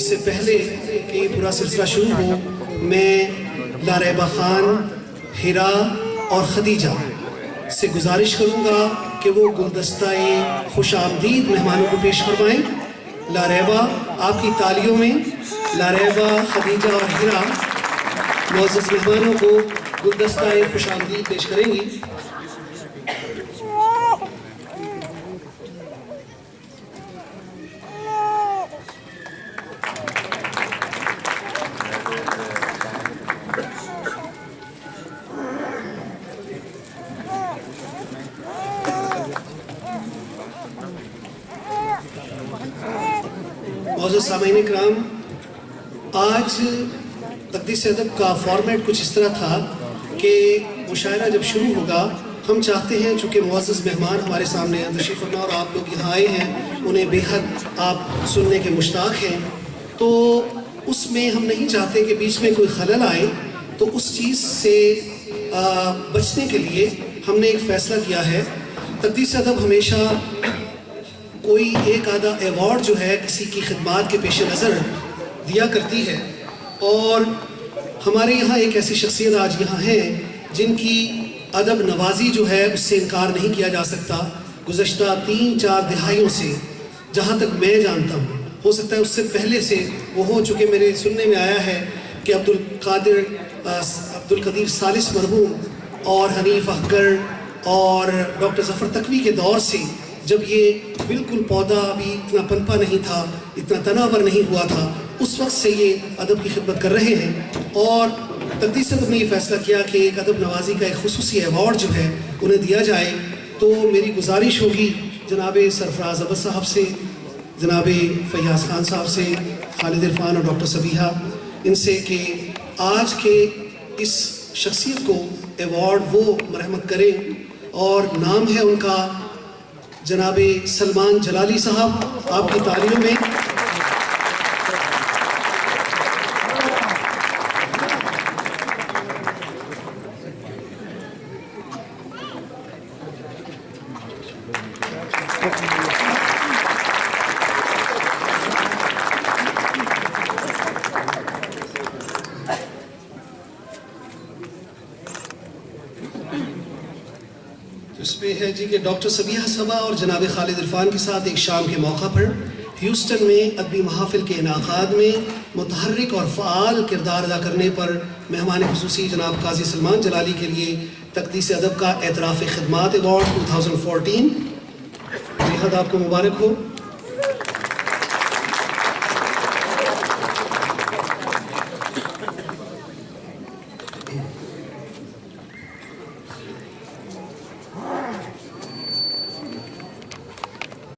اس سے پہلے کہ یہ پورا سلسلہ شروع ہو، میں لاریبہ خان ہیرا اور خدیجہ سے گزارش کروں گا کہ وہ گلدستہ خوش آمدید مہمانوں کو پیش فرمائیں۔ لاریبہ آپ کی تالیوں میں لاریبہ خدیجہ اور ہیرا معزز مہمانوں کو گلدستہ خوش آمدید پیش کریں گی۔ معزز سامعین اکرام، آج تقدیس ادب کا فارمیٹ کچھ اس طرح تھا کہ مشاعرہ جب شروع ہوگا، ہم چاہتے ہیں چونکہ معزز مہمان ہمارے سامنے تشریف فرما اور آپ لوگ یہاں آئے ہیں، انہیں بے حد آپ سننے کے مشتاق ہیں۔ تو اس میں ہم نہیں چاہتے کہ بیچ میں کوئی خلل آئے، تو اس چیز سے بچنے کے لیے ہم نے ایک فیصلہ کیا ہے۔ تقدیس ادب ہمیشہ کوئی ایک آدھا ایوارڈ جو ہے کسی کی خدمات کے پیش نظر دیا کرتی ہے۔ اور ہمارے یہاں ایک ایسی شخصیت آج یہاں ہیں جن کی ادب نوازی جو ہے اس سے انکار نہیں کیا جا سکتا۔ گزشتہ تین چار دہائیوں سے جہاں تک میں جانتا ہوں، ہو سکتا ہے اس سے پہلے سے وہ ہو چکے میرے سننے میں آیا ہے کہ عبد القادر عبد القدیر سالس مرحوم اور حنیف احگر اور ڈاکٹر ظفر تقوی کے دور سے جب یہ بالکل پودا ابھی اتنا پنپا نہیں تھا، اتنا تناور نہیں ہوا تھا، اس وقت سے یہ ادب کی خدمت کر رہے ہیں۔ اور تقدیس نے یہ فیصلہ کیا کہ ایک ادب نوازی کا ایک خصوصی ایوارڈ جو ہے انہیں دیا جائے، تو میری گزارش ہوگی جناب سرفراز ابد صاحب سے، جناب فیاض خان صاحب سے، خالد عرفان اور ڈاکٹر صبیحہ، ان سے کہ آج کے اس شخصیت کو ایوارڈ وہ مرحمت کریں۔ اور نام ہے ان کا جناب سلمان جلالی صاحب آپ کی تعلیم میں۔ اس پہ ہے جی کہ ڈاکٹر سبیہ صبا اور جناب خالد عرفان کے ساتھ ایک شام کے موقع پر ہیوسٹن میں ادبی محافل کے انعقاد میں متحرک اور فعال کردار ادا کرنے پر مہمان خصوصی جناب قاضی سلمان جلالی کے لیے تقدیس ادب کا اعتراف خدمات ایوارڈ 2014 حد جی آپ کو مبارک ہو۔